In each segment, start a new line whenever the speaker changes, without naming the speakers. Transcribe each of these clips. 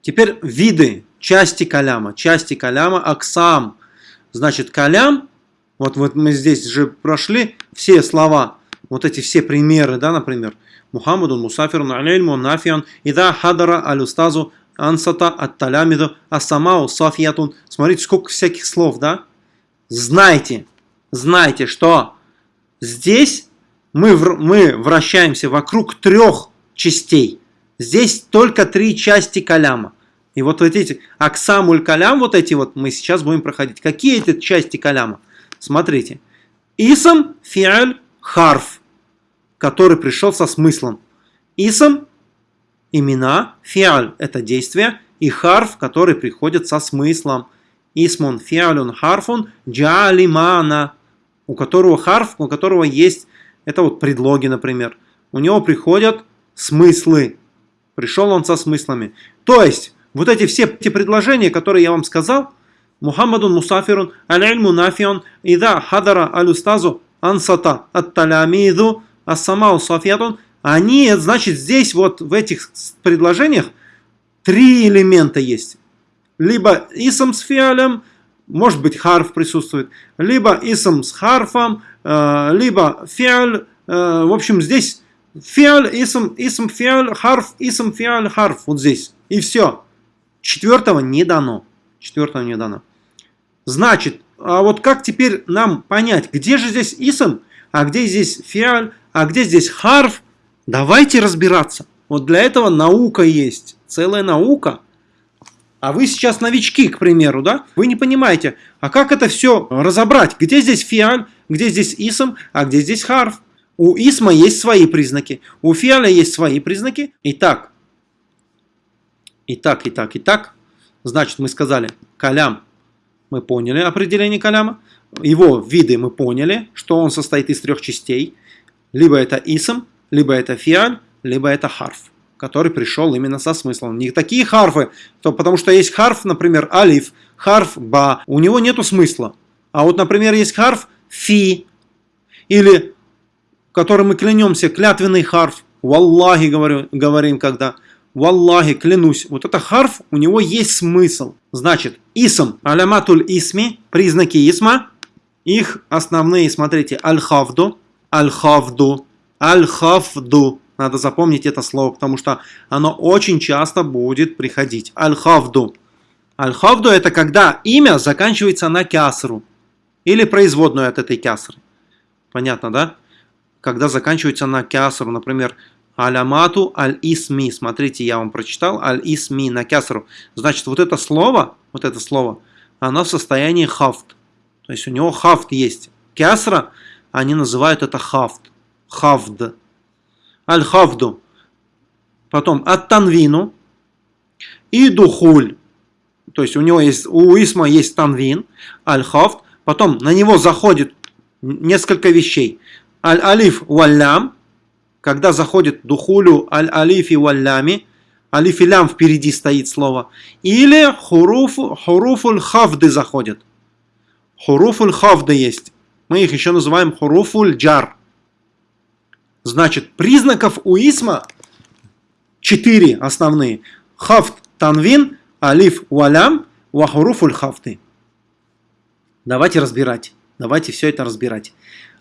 Теперь виды, части каляма. Части каляма, аксам. Значит, калям, вот, вот мы здесь же прошли все слова, вот эти все примеры, да, например. Мухаммаду Мусафирун алейму нафиан ида хадара алюстазу ансата ат-талямиду асамау сафиятун. Смотрите, сколько всяких слов, да? Знайте, знайте, что здесь мы, мы вращаемся вокруг трех частей. Здесь только три части каляма. И вот эти аксамуль калям, вот эти вот мы сейчас будем проходить. Какие это части каляма? Смотрите. Исам, фиаль, харф, который пришел со смыслом. Исам – имена, фиаль – это действие, и харф, который приходит со смыслом. Исмун, фиалюн, харфун, джалимана, у которого харф, у которого есть, это вот предлоги, например. У него приходят смыслы. Пришел он со смыслами. То есть, вот эти все те предложения, которые я вам сказал, Мухаммадун мусафирун, аль-ильму нафион, ида хадара алюстазу ансата ат-талямиду, ассамау сафиятун, они, значит, здесь вот в этих предложениях три элемента есть. Либо исм с фиалем, может быть харф присутствует, либо исм с харфом, э, либо фиаль, э, в общем, здесь фиаль, исм, исм, фиаль, харф, исм, фиаль, харф, вот здесь. И все. Четвертого не дано. Четвертого не дано. Значит, а вот как теперь нам понять, где же здесь исм, а где здесь фиаль, а где здесь харф? Давайте разбираться. Вот для этого наука есть, целая наука. А вы сейчас новички, к примеру, да? Вы не понимаете, а как это все разобрать? Где здесь фиаль, где здесь исм, а где здесь харф? У исма есть свои признаки, у фиаля есть свои признаки. Итак, и так, и так, и так. Значит, мы сказали калям. Мы поняли определение каляма. Его виды мы поняли, что он состоит из трех частей. Либо это исм, либо это фиаль, либо это харф, который пришел именно со смыслом. Не такие харфы, то, потому что есть харф, например, алиф, харф ба, у него нету смысла. А вот, например, есть харф фи, или который мы клянемся, клятвенный харф, валлахи говорю, говорим когда – Валлахи, клянусь, вот это харф, у него есть смысл. Значит, исм, аляматуль исми, признаки исма, их основные, смотрите, аль-хавду, аль-хавду, аль-хавду. Надо запомнить это слово, потому что оно очень часто будет приходить. Аль-хавду. Аль-хавду это когда имя заканчивается на кясру. Или производную от этой кясры. Понятно, да? Когда заканчивается на кясру, например, Алямату аль-исми. Смотрите, я вам прочитал. Аль-исми на кясру. Значит, вот это слово, вот это слово, оно в состоянии хафт. То есть у него хафт есть. Кясра, они называют это хафт. Хафд. Аль-хафду. Потом ат-танвину и духуль. То есть у него есть, у исма есть танвин, аль-хафт. Потом на него заходит несколько вещей. Аль-алиф валлям, когда заходит духулю аль-алифи валлями, алиф и лям впереди стоит слово, или хуруфу, хуруфуль хавды заходит. Хуруфуль хавды есть. Мы их еще называем хуруфуль джар. Значит, признаков у исма четыре основные. Хафт танвин, алиф валям, вахуруфуль хафты. Давайте разбирать. Давайте все это разбирать.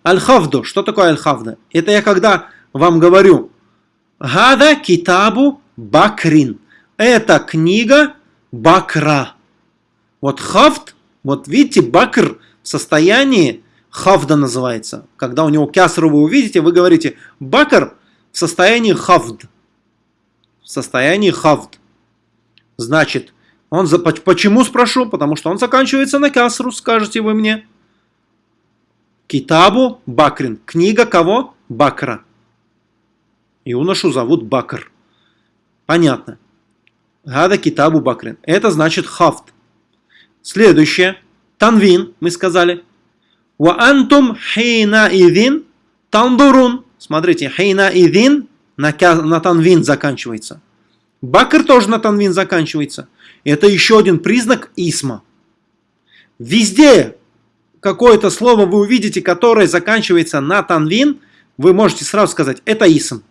Аль-хавду. Что такое аль-хавда? Это я когда вам говорю, Гада китабу бакрин. Это книга бакра. Вот хафт, вот видите, бакр в состоянии хафда называется. Когда у него кясру вы увидите, вы говорите бакр в состоянии хафд. В состоянии хафд. Значит, он за, почему спрошу? Потому что он заканчивается на кясру, скажете вы мне. Китабу Бакрин. Книга кого? Бакра. Юношу зовут Бакр. Понятно. Гада китабу Бакрин. Это значит хафт. Следующее. Танвин, мы сказали. Ва антум хейна идин тандурун. Смотрите, хейна идин на, на танвин заканчивается. Бакр тоже на танвин заканчивается. Это еще один признак исма. Везде какое-то слово вы увидите, которое заканчивается на танвин, вы можете сразу сказать, это исм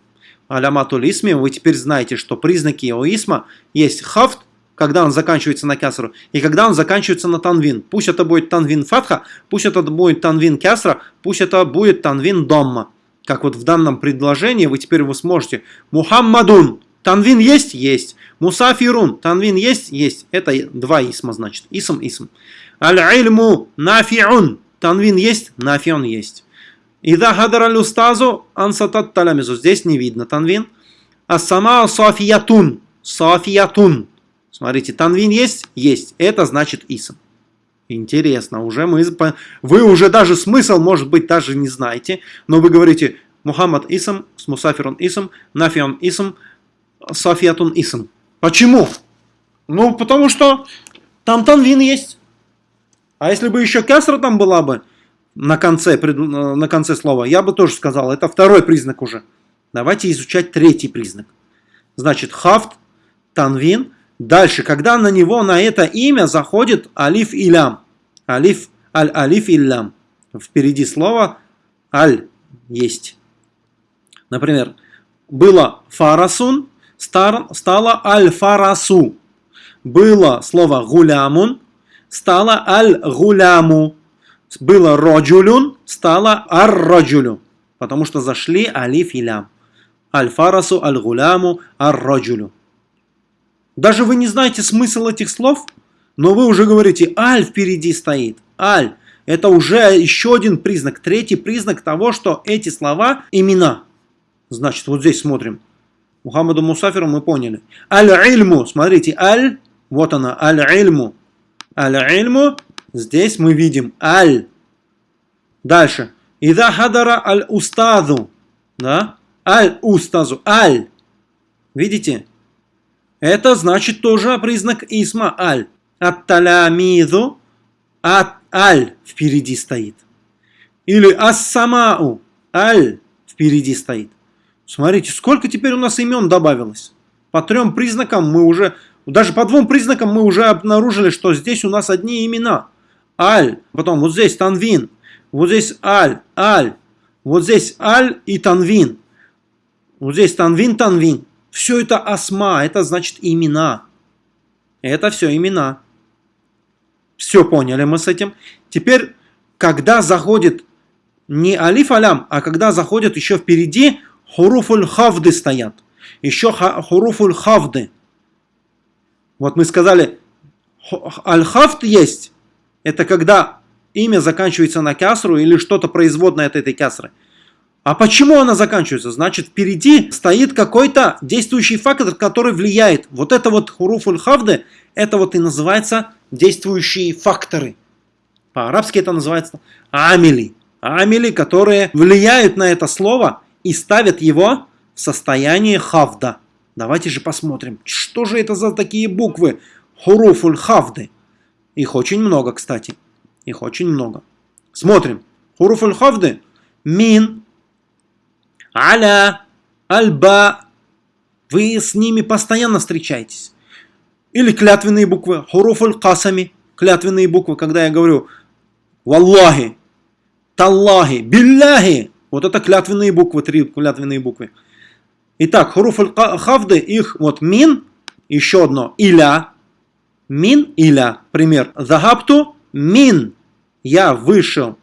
аляматуль исми, вы теперь знаете, что признаки его исма есть хафт, когда он заканчивается на кясру, и когда он заканчивается на танвин. Пусть это будет танвин фатха, пусть это будет танвин кясра, пусть это будет танвин домма. Как вот в данном предложении вы теперь вы сможете Мухаммадун. Танвин есть? Есть. Мусафирун. Танвин есть? Есть. Это два исма значит. Исм, исм. Аль-ильму нафиун. Танвин есть? Нафиун есть. Ида хадар аль-устазу ансатат талямизу. Здесь не видно танвин. Ас-сама сафиятун. Сафиятун. Смотрите, танвин есть? Есть. Это значит исм. Интересно, уже мы, вы уже даже смысл, может быть, даже не знаете, но вы говорите Мухаммад исм, Мусафирун исм, Нафион исм, Сафиятун исм. Почему? Ну, потому что там танвин есть. А если бы еще кясра там была бы на конце, на конце слова, я бы тоже сказал, это второй признак уже. Давайте изучать третий признак. Значит, хафт, танвин, Дальше, когда на него, на это имя заходит алиф илям. Алиф, аль-алиф илям. Впереди слово аль есть. Например, было фарасун, стало аль-фарасу. Было слово гулямун, стало аль-гуляму. Было роджулюн, стало ар-роджулю. Потому что зашли алиф илям. Аль-фарасу, аль-гуляму, ар-роджулю. Даже вы не знаете смысл этих слов, но вы уже говорите, аль впереди стоит. Аль. Это уже еще один признак, третий признак того, что эти слова имена. Значит, вот здесь смотрим. Мухаммаду Мусафиру мы поняли. Аль-Ильму, смотрите, Аль, вот она, Аль-Ильму. Аль-Ильму, здесь мы видим Аль. Дальше. Ида хадара аль-устаду. Да? Аль-устазу. Аль. Видите? Это значит тоже признак исма аль. Ат-талямиду, ат-аль впереди стоит. Или ас-самау, аль впереди стоит. Смотрите, сколько теперь у нас имен добавилось. По трем признакам мы уже, даже по двум признакам мы уже обнаружили, что здесь у нас одни имена. Аль, потом вот здесь танвин, вот здесь аль, аль, вот здесь аль и танвин. Вот здесь танвин, танвин. Все это асма, это значит имена. Это все имена. Все поняли мы с этим. Теперь, когда заходит не алиф алям, а когда заходят еще впереди хуруфуль хавды стоят. Еще хуруфуль хавды. Вот мы сказали, аль-хавд есть. Это когда имя заканчивается на кясру или что-то производное от этой кясры. А почему она заканчивается? Значит, впереди стоит какой-то действующий фактор, который влияет. Вот это вот хуруфуль хавды, это вот и называется действующие факторы. По-арабски это называется амили. Амили, которые влияют на это слово и ставят его в состояние хавда. Давайте же посмотрим, что же это за такие буквы хуруфуль хавды. Их очень много, кстати. Их очень много. Смотрим. Хуруфуль хавды. Мин, аля, альба. Вы с ними постоянно встречаетесь. Или клятвенные буквы, хуруфуль касами, клятвенные буквы, когда я говорю валлахи, таллахи, билляхи. Вот это клятвенные буквы, три клятвенные буквы. Итак, хуруфуль хавды, их вот мин, еще одно, иля, мин, иля, пример. Захапту, мин, я вышел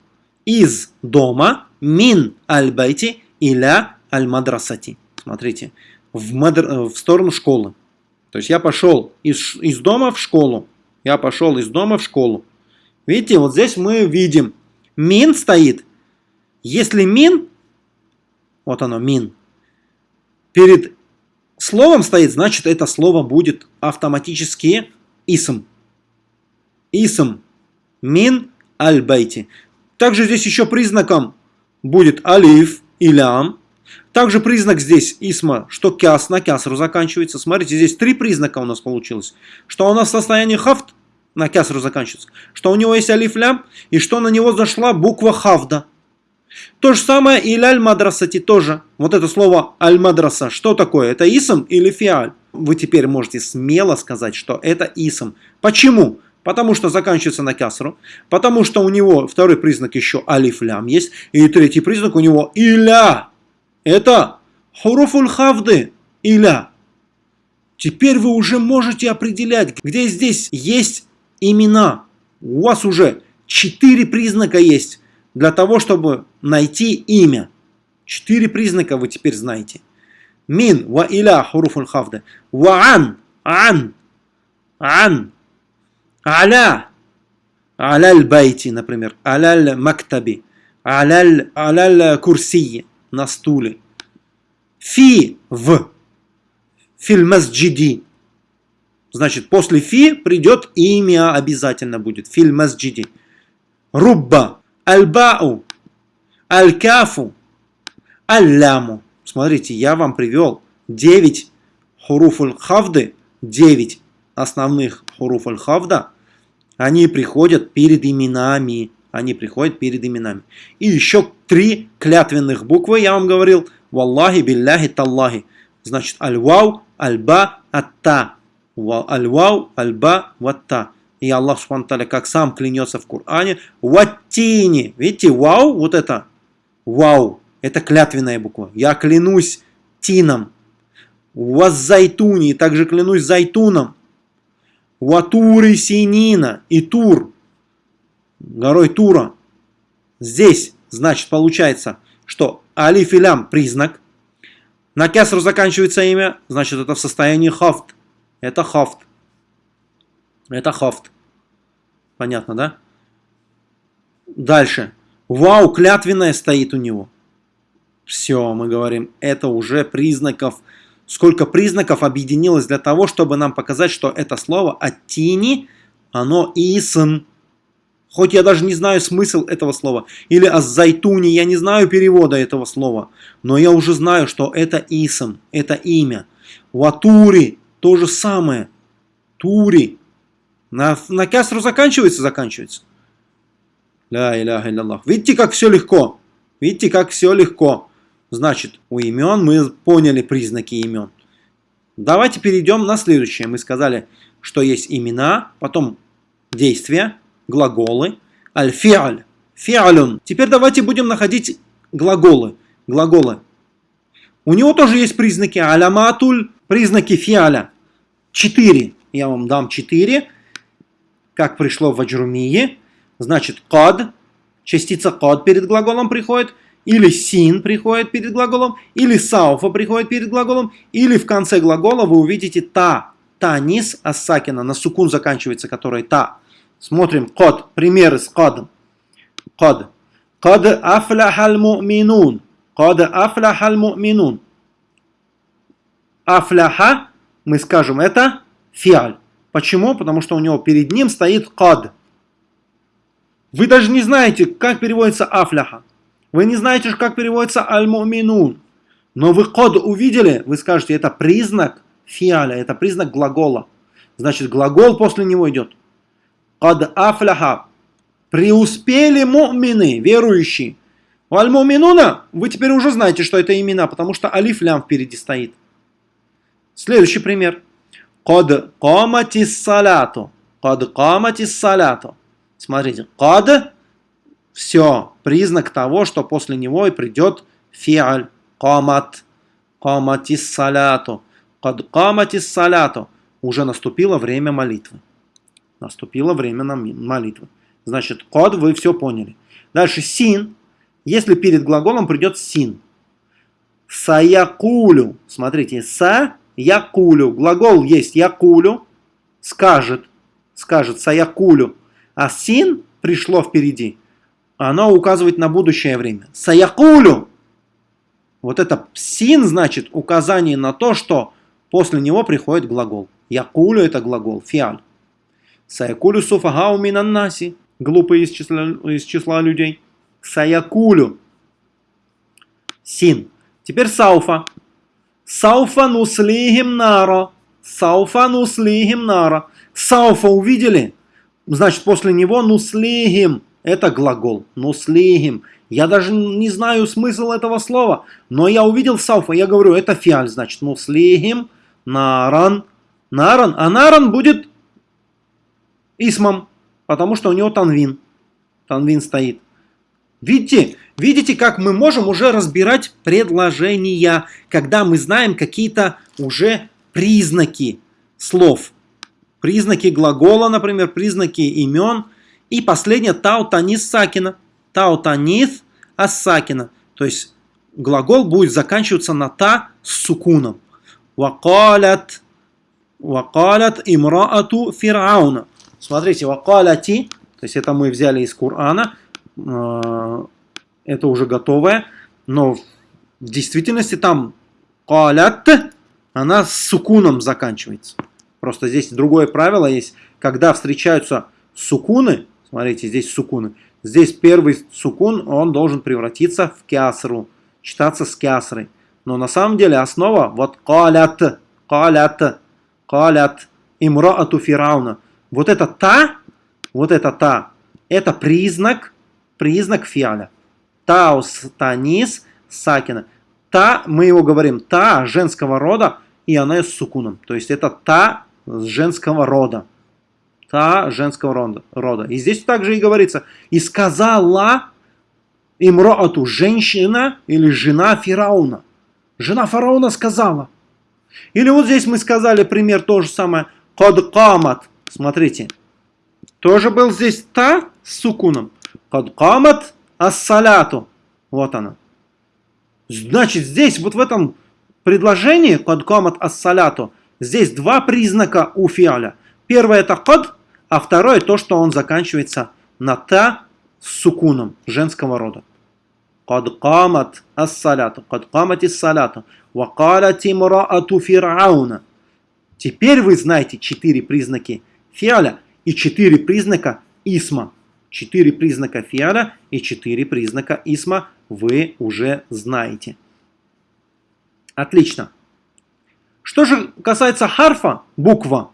из дома, мин аль-байти, иля аль-мадрасати. Смотрите, в, мадр... в сторону школы. То есть я пошел из, из дома в школу. Я пошел из дома в школу. Видите, вот здесь мы видим, мин стоит. Если мин, вот оно, мин, перед словом стоит, значит это слово будет автоматически исм. Исм. Мин аль-байти. Также здесь еще признаком будет алиф, илям. Также признак здесь исма, что кяс на кясру заканчивается. Смотрите, здесь три признака у нас получилось. Что у нас в состоянии хафт на кясру заканчивается. Что у него есть алиф лям. И что на него зашла буква хавда. То же самое и аль-мадрасати тоже. Вот это слово аль-мадраса. Что такое? Это исм или фиаль? Вы теперь можете смело сказать, что это исм. Почему? Потому что заканчивается на кясру. Потому что у него второй признак еще алиф-лям есть. И третий признак у него иля. Это хуруфуль хавды. Иля. Теперь вы уже можете определять, где здесь есть имена. У вас уже четыре признака есть для того, чтобы найти имя. Четыре признака вы теперь знаете. Мин, ва иля, хуруфуль хавда. Ва ан, ан, ан, аля, аля байти, например, аля мактаби, аля, аля курсии, на стуле. Фи, в, филь масджиди. Значит, после фи придет имя обязательно будет. Филь масджиди. Рубба, аль-бау, аль-кафу, аль-ляму. Смотрите, я вам привел 9 хуруфуль хавды, 9 основных хуруфуль хавда. Они приходят перед именами. Они приходят перед именами. И еще три клятвенных буквы, я вам говорил. Валлахи, билляхи, таллахи. Значит, аль-вау, аль-ба, ат-та. Аль-вау, аль-ба, ват-та. И Аллах Субхану как сам клянется в Коране, ваттини. Видите, вау, вот это, вау, это клятвенная буква. Я клянусь тином. Ваззайтуни, также клянусь зайтуном. Ватуры синина и тур, горой Тура. Здесь, значит, получается, что алиф и лям признак. На кесру заканчивается имя, значит, это в состоянии хафт. Это хафт. Это хафт. Понятно, да? Дальше. Вау, клятвенная стоит у него. Все, мы говорим, это уже признаков. Сколько признаков объединилось для того, чтобы нам показать, что это слово «аттини», оно «исм». Хоть я даже не знаю смысл этого слова. Или «аззайтуни», я не знаю перевода этого слова. Но я уже знаю, что это «исм», это имя. «Ватури» то же самое. «Тури» На, на кясру заканчивается? Заканчивается. Ля иляха илляллах. Видите, как все легко? Видите, как все легко? Значит, у имен мы поняли признаки имен. Давайте перейдем на следующее. Мы сказали, что есть имена, потом действия, глаголы, аль-фиаль, фиалюн. Теперь давайте будем находить глаголы. Глаголы. У него тоже есть признаки аляматуль, признаки фиаля. Четыре. Я вам дам четыре как пришло в Аджрумие, значит код, частица код перед глаголом приходит, или син приходит перед глаголом, или сауфа приходит перед глаголом, или в конце глагола вы увидите та, та низ ассакина, на сукун заканчивается, который та. Смотрим код, примеры с кодом. Код. Код афляхаль му'минун. Код афляхаль му'минун. Афляха, мы скажем, это фиаль. Почему? Потому что у него перед ним стоит кад. Вы даже не знаете, как переводится афляха. Вы не знаете, как переводится аль-муминун. Но вы код увидели, вы скажете, это признак фиаля, это признак глагола. Значит, глагол после него идет. Кад афляха. Преуспели мумины, верующие. У аль-муминуна вы теперь уже знаете, что это имена, потому что алиф лям впереди стоит. Следующий пример. Код каматис саляту. Код каматис саляту. Смотрите, код все, признак того, что после него и придет фиаль, камат, каматис саляту. Код каматис саляту. Уже наступило время молитвы. Наступило время молитвы. Значит, код вы все поняли. Дальше син. Если перед глаголом придет син. Саякулю. Смотрите, са якулю. Глагол есть якулю, скажет, скажет саякулю. А син пришло впереди, оно указывает на будущее время. Саякулю. Вот это син значит указание на то, что после него приходит глагол. Якулю это глагол, фиаль. Саякулю суфагау минаннаси. Глупые из числа, из числа людей. Саякулю. Син. Теперь сауфа. Сауфа нуслихим нара. Сауфа нуслихим нара. Сауфа увидели? Значит, после него нуслихим. Это глагол. Нуслихим. Я даже не знаю смысл этого слова. Но я увидел сауфа. Я говорю, это фиаль. Значит, нуслихим наран. Наран. А наран будет исмом. Потому что у него танвин. Танвин стоит. Видите, видите, как мы можем уже разбирать предложения, когда мы знаем какие-то уже признаки слов. Признаки глагола, например, признаки имен. И последнее таутанис сакина. Таутанис ассакина. То есть глагол будет заканчиваться на та с сукуном. Вакалят, вакалят имраату фирауна. Смотрите, вакаляти, то есть это мы взяли из Корана, э, это уже готовое, но в действительности там калят, она с сукуном заканчивается. Просто здесь другое правило есть, когда встречаются сукуны, смотрите, здесь сукуны, здесь первый сукун, он должен превратиться в кясру, читаться с кясрой. Но на самом деле основа вот калят, калят, калят, имраату фирауна. Вот это та, вот это та, это признак, признак фиаля. Таус, танис, сакина. Та, мы его говорим, та женского рода, и она с сукуном. То есть это та женского рода. Та женского рода. рода. И здесь также и говорится, и сказала имроату, женщина или жена фараона. Жена фараона сказала. Или вот здесь мы сказали пример то же самое. Кад камат. Смотрите. Тоже был здесь та с сукуном. Кад камат ассаляту. Вот она. Значит, здесь вот в этом предложении кад камат ассаляту здесь два признака у фиаля. Первое это кад, а второе то, что он заканчивается на та с сукуном женского рода. قد قامت الصلاة قد قامت الصلاة وقالت امرأة فرعون Теперь вы знаете четыре признаки фиаля и четыре признака исма. Четыре признака фиаля и четыре признака исма вы уже знаете. Отлично. Что же касается харфа, буква,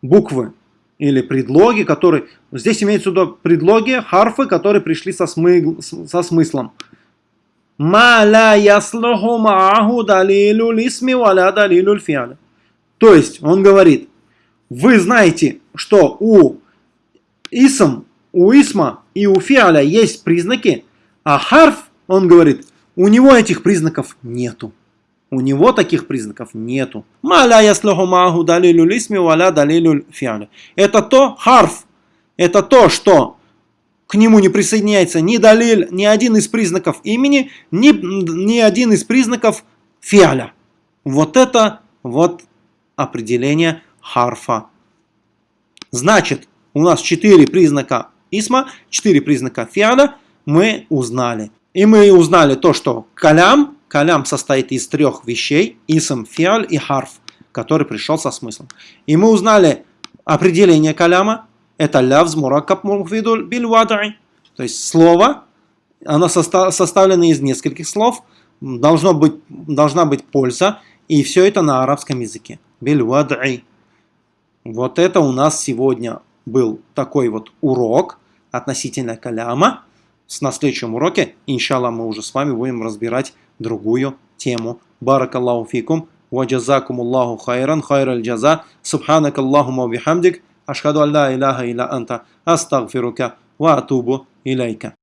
буквы или предлоги, которые... Здесь имеется в виду предлоги, харфы, которые пришли со, смы, со смыслом. Ма ла яслуху мааху далилу лисми валя далилу фиаля. То есть, он говорит, вы знаете, что у исм, у исма и у фиаля есть признаки, а харф, он говорит, у него этих признаков нету. У него таких признаков нету. Маля яслуху мааху далилу лисми валя далилу фиаля. Это то, харф, это то, что к нему не присоединяется ни далиль, ни один из признаков имени, ни, ни один из признаков фиаля. Вот это вот определение харфа. Значит, у нас четыре признака исма, четыре признака фиаля мы узнали. И мы узнали то, что калям, калям состоит из трех вещей, исм, фиаль и харф, который пришел со смыслом. И мы узнали определение каляма, это лявз муракаб мухвидуль биль. То есть слово, оно составлено из нескольких слов, должно быть, должна быть польза, и все это на арабском языке. Биль вадай. Вот это у нас сегодня был такой вот урок относительно каляма. На следующем уроке, иншаллах, мы уже с вами будем разбирать другую тему. Баракаллаху фикум. وجزاكم الله خيرا خير الجزاء سبحانك اللهم وبحمدك أشهد أن لا إله إلا أنت أستغفرك وأتوب إليك